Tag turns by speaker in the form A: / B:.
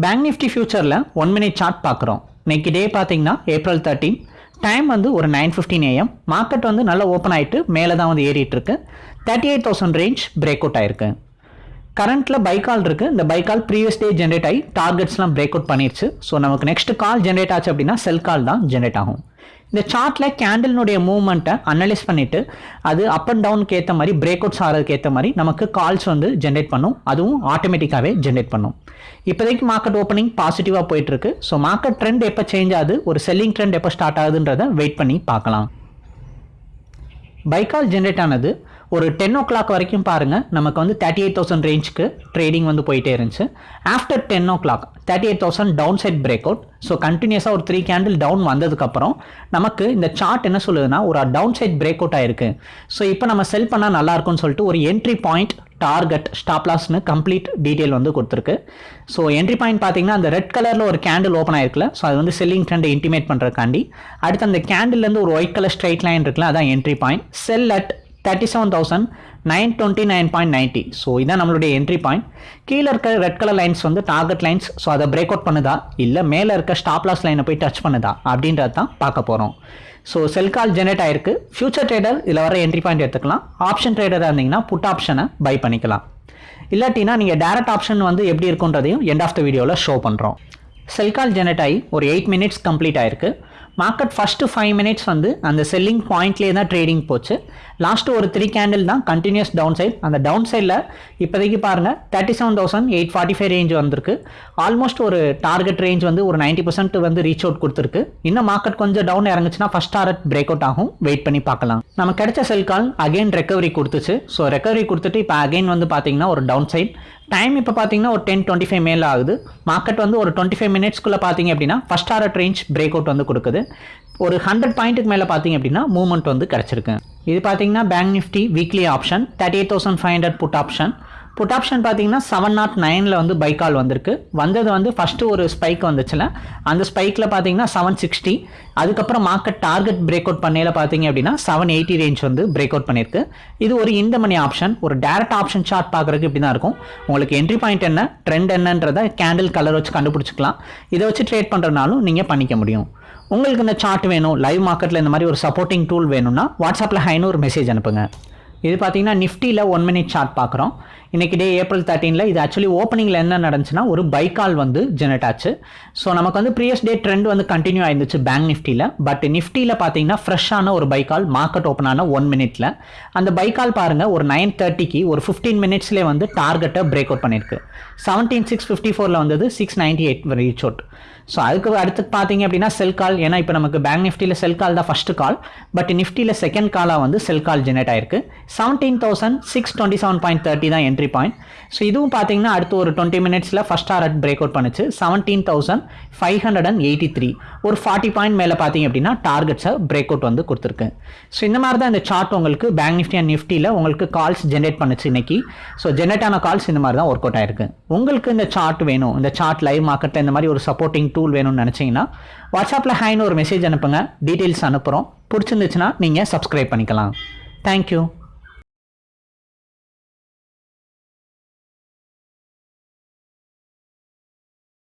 A: Bank Nifty ஃபியூச்சரில் one minute chart பார்க்குறோம். இன்னைக்கு டே பார்த்தீங்கன்னா ஏப்ரல் தேர்ட்டீன் டைம் வந்து ஒரு நைன் ஃபிஃப்டின் ஏஎம் மார்க்கெட் வந்து நல்லா ஓப்பன் ஆகிட்டு மேலே தான் வந்து ஏறிட்டு இருக்கு. Thirty eight thousand range break out ஆயிருக்கு. கரண்ட்டில் பைக்கால் இருக்குது இந்த பைக்கால் ப்ரீவியஸ் டே ஜென்ரேட் ஆகி டார்கெட்ஸ்லாம் பிரேக் அவுட் பண்ணிருச்சு. ஸோ நமக்கு நெக்ஸ்ட் கால் ஜென்ரேட் ஆச்சு அப்படின்னா செல் கால் தான் ஜென்ரேட் ஆகும். இந்த சார்ட்டில் கேண்டில்னுடைய மூவ்மெண்ட்டை அனலைஸ் பண்ணிவிட்டு அது அப் அண்ட் டவுனுக்கு ஏற்ற மாதிரி பிரேக் அவுட்ஸ் ஆகிறதுக்கு ஏற்ற மாதிரி நமக்கு கால்ஸ் வந்து ஜென்ரேட் பண்ணும். அதுவும் ஆட்டோமேட்டிக்காகவே ஜென்ரேட் பண்ணும். இப்போதைக்கு மார்க்கெட் ஓப்பனிங் பாசிட்டிவாக போயிட்டுருக்கு. ஸோ மார்க்கெட் ட்ரெண்ட் எப்போ சேஞ்ச் ஆகுது? ஒரு செல்லிங் ட்ரெண்ட் எப்போ ஸ்டார்ட் ஆகுதுன்றதை வெயிட் பண்ணி பார்க்கலாம். பைக்கால் ஜென்ரேட் ஆனது ஒரு டென் ஓ கிளாக் வரைக்கும் பாருங்கள் நமக்கு வந்து தேர்ட்டி எயிட் தௌசண்ட் ரேஞ்சுக்கு ட்ரேடிங் வந்து போயிட்டே இருந்துச்சு. After ten o'clock thirty eight thousand down side break out so கண்டினியூஸாக ஒரு த்ரீ கேண்டில் டவுன் வந்ததுக்கப்புறம் நமக்கு இந்த சார்ட் என்ன சொல்லுதுன்னா ஒரு டவுன் சைட் பிரேக் அவுட் ஆயிருக்கு. ஸோ இப்போ நம்ம செல் பண்ணால் நல்லா இருக்கும்னு சொல்லிட்டு ஒரு என்ட்ரி பாயிண்ட் டார்கெட் ஸ்டாப் லாஸ்னு கம்ப்ளீட் டீட்டெயில் வந்து கொடுத்துருக்கு. ஸோ என்ட்ரி பாயிண்ட் பார்த்தீங்கன்னா அந்த ரெட் கலரில் ஒரு கேண்டில் ஓப்பன் ஆயிருக்குல்ல. ஸோ அது வந்து செல்லிங் ட்ரெண்டை இன்டிமேட் பண்ணுறதுக்காண்டி அடுத்து அந்த கேண்டில்லேருந்து ஒரு ஒயிட் கலர் ஸ்ட்ரைட் லைன் இருக்குல்ல அதான் entry point sell at thirty seven thousand nine twenty nine point ninety so இதான் நம்மளுடைய என்ட்ரி பாயிண்ட் கீழே இருக்க ரெட் கலர் லைன்ஸ் வந்து டார்கெட் லைன்ஸ் ஸோ அதை பிரேக் அவுட் பண்ணுதா? இல்லை மேலே இருக்க ஸ்டாப் லாஸ் லைனை போய் டச் பண்ணுதா? அப்படின்றது தான் பார்க்க போகிறோம் ஸோ செல் கால் ஜெனரேட் ஆயிருக்கு. ஃபியூச்சர் ட்ரேடர் இதில் வர என்ட்ரி பாயிண்ட் எடுத்துக்கலாம். ஆப்ஷன் ட்ரேடராக இருந்தீங்கன்னா புட் ஆப்ஷனை பை பண்ணிக்கலாம். இல்லாட்டினா நீங்கள் டேரக்ட் ஆப்ஷன் வந்து எப்படி இருக்குன்றதையும் எண்ட் ஆஃப் த வீடியோவில் ஷோ பண்ணுறோம் செல் கால் ஜெனரேட் ஆகி ஒரு எயிட் மினிட்ஸ் கம்ப்ளீட் ஆயிருக்கு. மார்க்கெட் ஃபஸ்ட்டு ஃபைவ் மினிட்ஸ் வந்து அந்த செல்லிங் பாயிண்ட்லேயே தான் ட்ரேடிங் போச்சு. லாஸ்ட்டு ஒரு த்ரீ கேண்டில் தான் கண்டினியூஸ் டவுன் சைட் அந்த டவுன் சைடில் இப்போதைக்கு பாருங்கள் thirty seven thousand eight forty five range வந்திருக்கு. ஆல்மோஸ்ட் ஒரு டார்கெட் ரேஞ்ச் வந்து ஒரு நைன்ட்டி பர்சன்ட் வந்து ரீச் அவுட் கொடுத்துருக்கு. இன்னும் மார்க்கெட் கொஞ்சம் டவுன் இறங்குச்சுன்னா ஃபஸ்ட் டார்கெட் பிரேக் அவுட் ஆகும். வெயிட் பண்ணி பார்க்கலாம். நம்ம கிடைச்ச செல் கால் அகைன் ரெக்கவரி கொடுத்துச்சு. ஸோ ரெக்கவரி கொடுத்துட்டு இப்போ அகைன் வந்து பார்த்தீங்கன்னா ஒரு டவுன் சைட் டைம் இப்போ பார்த்தீங்கன்னா ஒரு டென் டுவெண்ட்டி ஃபைவ் மேலே ஆகுது. மார்க்கெட் வந்து ஒரு டுவெண்ட்டி ஃபைவ் மினிட்ஸ்க்குள்ளே பார்த்தீங்க அப்படின்னா first art range break out வந்து கொடுக்குது. ஒரு ஹண்ட்ரட் பாயிண்ட்டுக்கு மேலே பார்த்தீங்க அப்படின்னா மூவ்மெண்ட் வந்து கிடச்சிருக்கு. இது பார்த்தீங்கன்னா bank Nifty weekly option thirty eight thousand five hundred put option put option பார்த்தீங்கன்னா செவன் நாட் நைனில் வந்து பை கால் வந்திருக்கு. வந்தது வந்து ஃபஸ்ட்டு ஒரு ஸ்பைக் வந்துச்சுல. அந்த ஸ்பைக்கில் பார்த்தீங்கன்னா செவன் சிக்ஸ்டி அதுக்கப்புறம் மார்க்கெட் டார்கெட் பிரேக் அவுட் பண்ணையில் பார்த்தீங்க அப்படின்னா செவன் எயிட்டி ரேஞ்ச் வந்து பிரேக் அவுட் பண்ணியிருக்கு இது ஒரு இந்த மணி ஆப்ஷன் ஒரு டேரக்ட் ஆப்ஷன் சார்ட் பார்க்குறதுக்கு இப்படி தான் இருக்கும். உங்களுக்கு என்ட்ரி பாயிண்ட் என்ன ட்ரெண்ட் என்னன்றதை கேண்டில் கலர் வச்சு கண்டுபிடிச்சிக்கலாம். இதை வச்சு ட்ரேட் பண்ணுறதுனாலும் நீங்கள் பண்ணிக்க முடியும். உங்களுக்கு இந்த சார்ட் வேணும் லைவ் மார்க்கெட்டில் இந்த மாதிரி ஒரு சப்போர்ட்டிங் டூல் வேணும்னா வாட்ஸ்அப்பில் ஹைன்னு ஒரு மெசேஜ் அனுப்புங்க. இது பார்த்தீங்கன்னா நிஃப்டியில் ஒன் மினிட் சார்ட் பார்க்குறோம் இன்றைக்கி டே ஏப்ரல் தேர்ட்டீனில் இது ஆக்சுவலி ஓப்பனிங்கில் என்ன நடந்துச்சுன்னா ஒரு பைக்கால் வந்து ஜெனரேட் ஆச்சு. ஸோ நமக்கு வந்து ப்ரீவியஸ் டே ட்ரெண்ட் வந்து கண்டினியூ ஆயிருந்துச்சு பேங்க் நிஃப்டியில் பட் நிஃப்டியில் பார்த்தீங்கன்னா ஃப்ரெஷ்ஷான ஒரு பைக்கால் மார்க்கெட் ஓப்பன் ஆன ஒன் மினிட்ல அந்த பைக்கால் பாருங்கள் ஒரு நைன் தேர்ட்டிக்கு ஒரு ஃபிஃப்டீன் மினிட்ஸ்லேயே வந்து டார்கெட்டை பிரேக் அவுட் பண்ணியிருக்கு செவன்டீன் சிக்ஸ் ஃபிஃப்டி ஃபோரில் வந்தது six ninety eight reach out so அதுக்கு அடுத்து பார்த்தீங்க அப்படின்னா செல் கால் ஏன்னா இப்போ நமக்கு பேங்க் நிஃப்டியில் செல் கால் தான் ஃபஸ்ட்டு கால் பட் நிஃப்டியில் செகண்ட் காலாக வந்து செல் கால் ஜெனரேட் ஆயிருக்கு. Seventeen thousand six twenty seven point thirty தான் என்ட்ரி பாயிண்ட் ஸோ இதுவும் பார்த்தீங்கன்னா அடுத்து ஒரு டுவெண்ட்டி மினிட்ஸில் ஃபஸ்ட் டாரட் பிரேக் அவுட் பண்ணுச்சு. Seventeen thousand five hundred and eighty three ஒரு ஃபார்ட்டி பாயிண்ட் மேலே பார்த்தீங்க அப்படின்னா டார்கெட்ஸை பிரேக் அவுட் வந்து கொடுத்துருக்கு. ஸோ இந்த மாதிரி தான் இந்த சார்ட் உங்களுக்கு பேங்க் நிஃப்டி அண்ட் நிஃப்டியில் உங்களுக்கு கால்ஸ் ஜென்ரேட் பண்ணுச்சு இன்னைக்கு. ஸோ ஜென்ரேட் ஆன கால்ஸ் இந்த மாதிரி தான் ஒர்க் அவுட் ஆயிருக்கு. உங்களுக்கு இந்த சார்ட் வேணும். இந்த சார்ட் லைவ் மார்க்கெட்டில் இந்த மாதிரி ஒரு சப்போர்ட்டிங் டூல் வேணும்னு நினச்சிங்கன்னா வாட்ஸ்அப்பில் ஹைன்னு ஒரு மெசேஜ் அனுப்புங்க. டீட்டெயில்ஸ் அனுப்புகிறோம் பிடிச்சிருந்துச்சுன்னா நீங்கள் சப்ஸ்கிரைப் பண்ணிக்கலாம். தேங்க்யூ